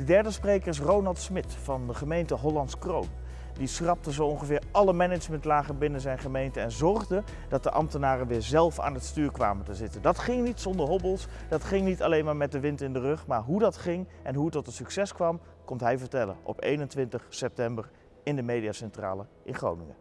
De derde spreker is Ronald Smit van de gemeente Hollands Kroon. Die schrapte zo ongeveer alle managementlagen binnen zijn gemeente en zorgde dat de ambtenaren weer zelf aan het stuur kwamen te zitten. Dat ging niet zonder hobbels, dat ging niet alleen maar met de wind in de rug, maar hoe dat ging en hoe het tot een succes kwam, komt hij vertellen op 21 september in de Mediacentrale in Groningen.